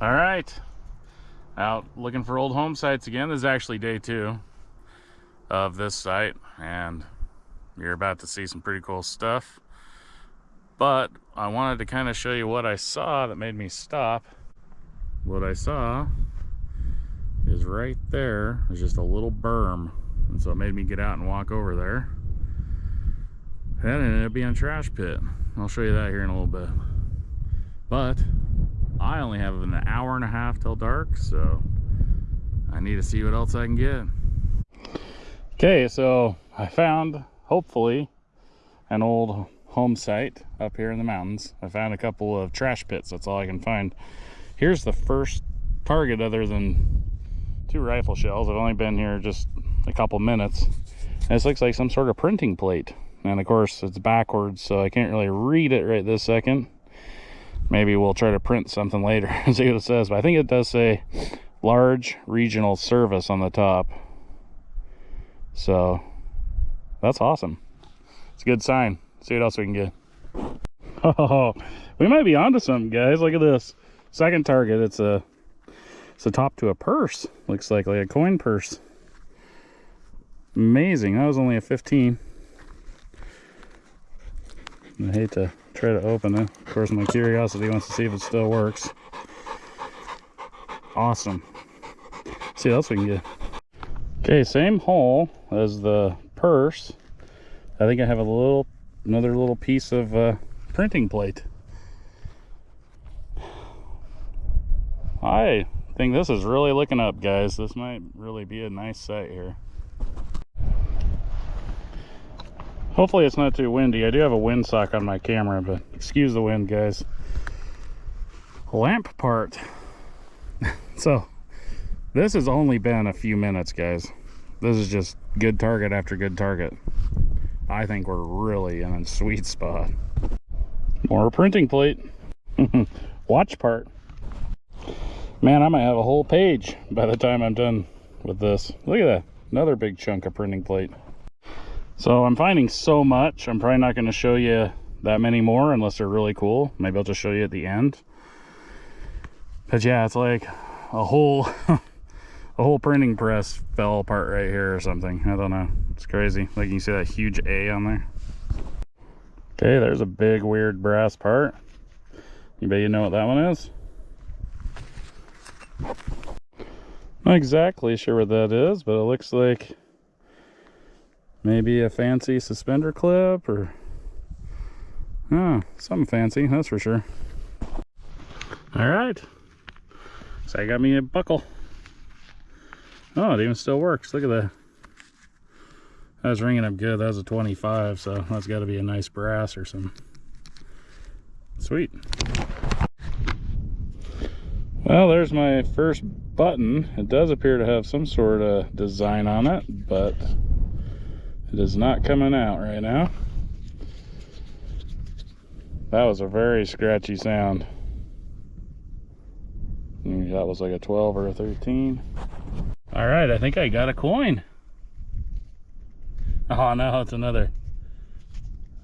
All right, out looking for old home sites again. This is actually day two of this site, and you're about to see some pretty cool stuff. But I wanted to kind of show you what I saw that made me stop. What I saw is right there. there is just a little berm, and so it made me get out and walk over there. That ended up being a trash pit. I'll show you that here in a little bit. But I only have an hour and a half till dark, so I need to see what else I can get. Okay, so I found, hopefully, an old home site up here in the mountains. I found a couple of trash pits, that's all I can find. Here's the first target other than two rifle shells. I've only been here just a couple minutes. This looks like some sort of printing plate. And of course, it's backwards, so I can't really read it right this second maybe we'll try to print something later and see what it says but i think it does say large regional service on the top. So that's awesome. It's a good sign. See what else we can get. Oh we might be onto something guys. Look at this. Second target. It's a it's a top to a purse looks like like a coin purse. Amazing. That was only a 15 i hate to try to open it. Of course, my curiosity wants to see if it still works. Awesome. Let's see what else we can get. Okay, same hole as the purse. I think I have a little, another little piece of uh, printing plate. I think this is really looking up, guys. This might really be a nice site here. Hopefully it's not too windy. I do have a windsock on my camera, but excuse the wind, guys. Lamp part. so, this has only been a few minutes, guys. This is just good target after good target. I think we're really in a sweet spot. More printing plate. Watch part. Man, I might have a whole page by the time I'm done with this. Look at that. Another big chunk of printing plate. So I'm finding so much. I'm probably not going to show you that many more unless they're really cool. Maybe I'll just show you at the end. But yeah, it's like a whole a whole printing press fell apart right here or something. I don't know. It's crazy. Like you can see that huge A on there. Okay, there's a big weird brass part. Anybody you know what that one is? Not exactly sure what that is, but it looks like maybe a fancy suspender clip or oh, something fancy, that's for sure. All right, so I got me a buckle. Oh, it even still works. Look at that. That was ringing up good. That was a 25, so that's got to be a nice brass or something. Sweet. Well, there's my first button. It does appear to have some sort of design on it, but it is not coming out right now. That was a very scratchy sound. That was like a 12 or a 13. All right, I think I got a coin. Oh no, it's another,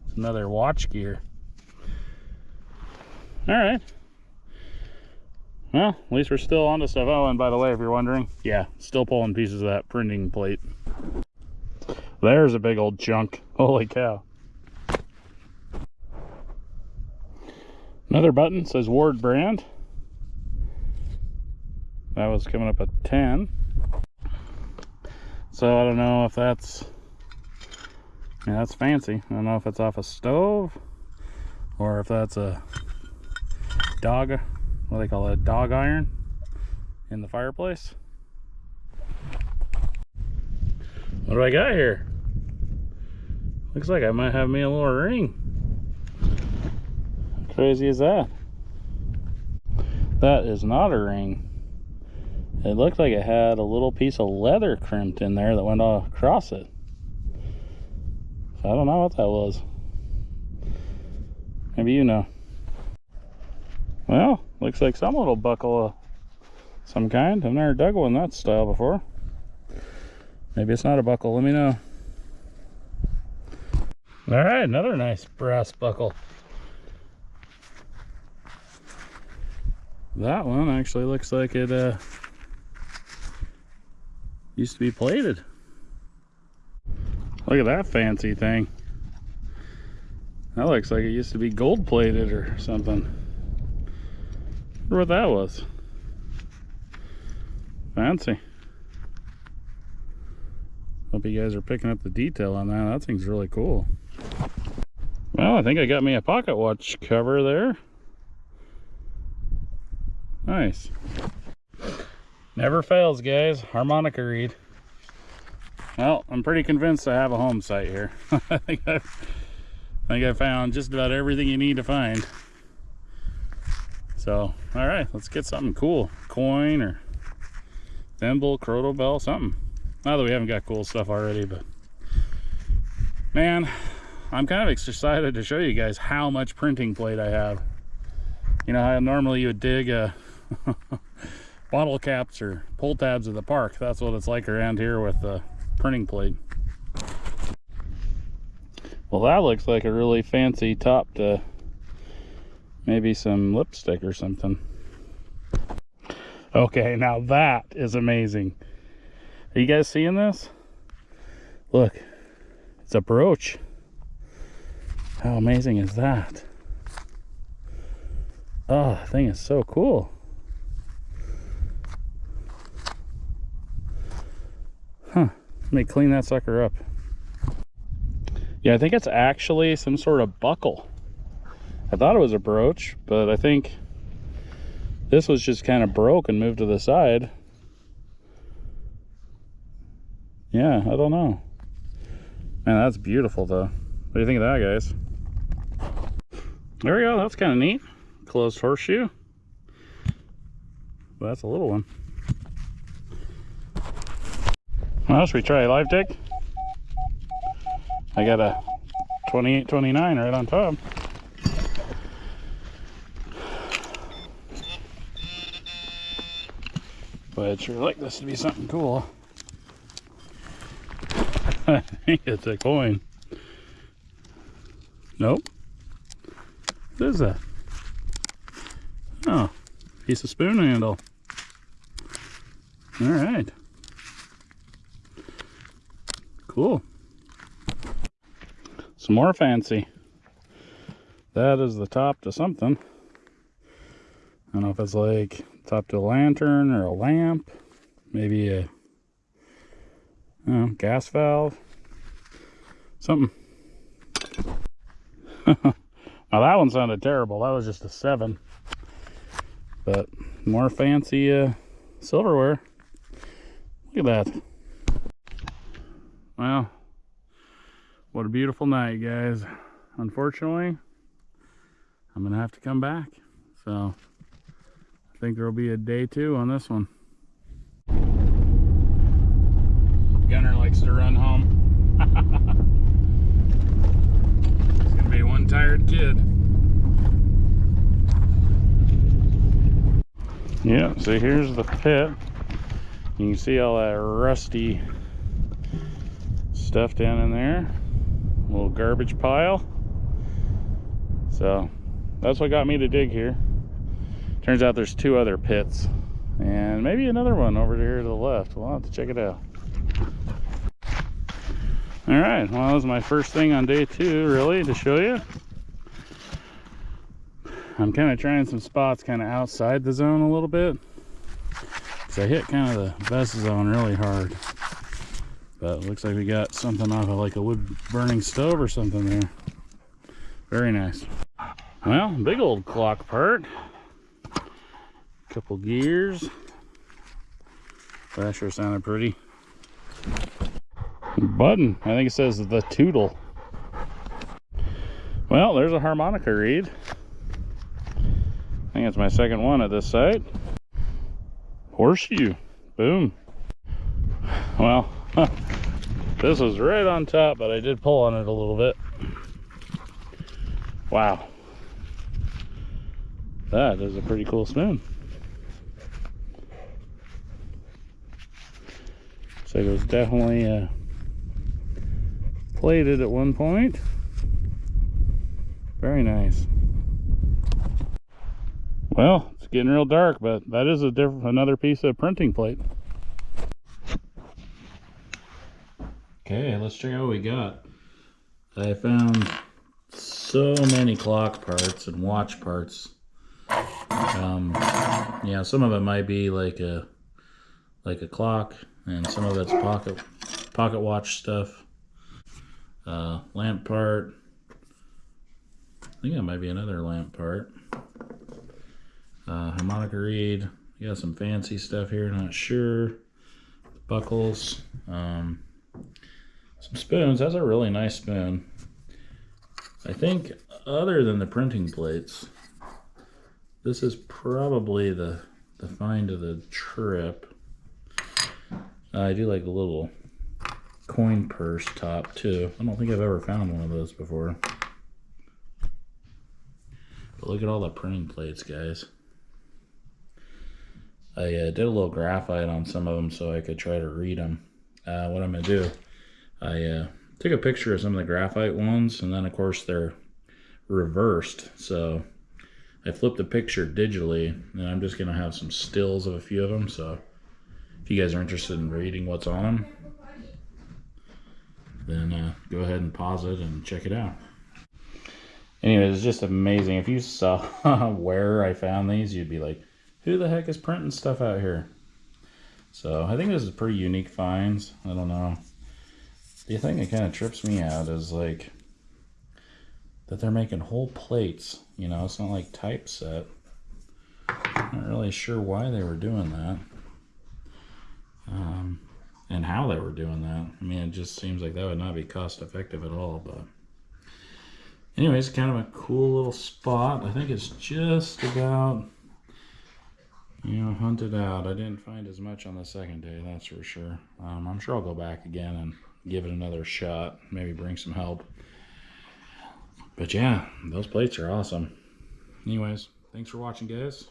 it's another watch gear. All right. Well, at least we're still on to stuff. Oh, and by the way, if you're wondering, yeah, still pulling pieces of that printing plate. There's a big old chunk. Holy cow. Another button says Ward brand. That was coming up at 10. So I don't know if that's, yeah, that's fancy. I don't know if it's off a stove or if that's a dog, what do they call it, a dog iron in the fireplace. What do I got here? Looks like I might have me a little ring. How crazy is that? That is not a ring. It looked like it had a little piece of leather crimped in there that went across it. I don't know what that was. Maybe you know. Well, looks like some little buckle of some kind. I've never dug one that style before. Maybe it's not a buckle, let me know. All right, another nice brass buckle. That one actually looks like it uh, used to be plated. Look at that fancy thing. That looks like it used to be gold plated or something. Wonder what that was. Fancy. Hope you guys are picking up the detail on that. That thing's really cool. Well, I think I got me a pocket watch cover there. Nice. Never fails, guys. Harmonica reed. Well, I'm pretty convinced I have a home site here. I think I've, I think I found just about everything you need to find. So, all right, let's get something cool. Coin or thimble, crotal bell, something. Not that we haven't got cool stuff already, but man, I'm kind of excited to show you guys how much printing plate I have. You know how normally you would dig a bottle caps or pull tabs at the park. That's what it's like around here with the printing plate. Well, that looks like a really fancy top to maybe some lipstick or something. Okay, now that is amazing. Are you guys seeing this? Look, it's a brooch. How amazing is that? Ah, oh, that thing is so cool. Huh, let me clean that sucker up. Yeah, I think it's actually some sort of buckle. I thought it was a brooch, but I think this was just kind of broke and moved to the side. Yeah, I don't know. Man, that's beautiful though. What do you think of that, guys? There we go, that's kind of neat. Closed horseshoe. Well, that's a little one. Well, should we try a live tick? I got a 28, 29 right on top. But I'd sure like this to be something cool. I think it's a coin. Nope. What is that? Oh, piece of spoon handle. All right. Cool. Some more fancy. That is the top to something. I don't know if it's like top to a lantern or a lamp, maybe a know, gas valve, something. now that one sounded terrible. That was just a seven, but more fancy uh, silverware. Look at that. Well, what a beautiful night, guys. Unfortunately, I'm gonna have to come back. So I think there'll be a day two on this one. Gunner likes to run home. Yeah, so here's the pit. You can see all that rusty stuff down in there. A little garbage pile. So that's what got me to dig here. Turns out there's two other pits and maybe another one over here to the left. We'll have to check it out. All right, well, that was my first thing on day two, really, to show you. I'm kind of trying some spots kind of outside the zone a little bit. Because I hit kind of the vest zone really hard. But looks like we got something off of like a wood burning stove or something there. Very nice. Well, big old clock part couple gears. That sure sounded pretty. Button, I think it says the Tootle. Well, there's a harmonica reed. It's my second one at this site. Horseshoe, boom. Well, this was right on top, but I did pull on it a little bit. Wow. That is a pretty cool spoon. So it was definitely uh, plated at one point. Very nice. Well, it's getting real dark, but that is a different another piece of printing plate. Okay, let's check out what we got. I found so many clock parts and watch parts. Um, yeah, some of it might be like a like a clock, and some of it's pocket pocket watch stuff. Uh, lamp part. I think that might be another lamp part. Uh, harmonica reed. You got some fancy stuff here, not sure. Buckles. Um, some spoons. That's a really nice spoon. I think other than the printing plates, this is probably the, the find of the trip. I do like the little coin purse top too. I don't think I've ever found one of those before. But look at all the printing plates, guys. I uh, did a little graphite on some of them so I could try to read them. Uh, what I'm going to do, I uh, took a picture of some of the graphite ones, and then of course they're reversed. So I flipped the picture digitally, and I'm just going to have some stills of a few of them. So if you guys are interested in reading what's on them, then uh, go ahead and pause it and check it out. Anyways, it's just amazing. If you saw where I found these, you'd be like, who the heck is printing stuff out here? So I think this is pretty unique finds. I don't know. The thing that kind of trips me out is like that they're making whole plates. You know, it's not like typeset. Not really sure why they were doing that. Um, and how they were doing that. I mean, it just seems like that would not be cost effective at all, but anyways, kind of a cool little spot. I think it's just about you know, hunted out. I didn't find as much on the second day, that's for sure. Um, I'm sure I'll go back again and give it another shot. Maybe bring some help. But yeah, those plates are awesome. Anyways, thanks for watching, guys.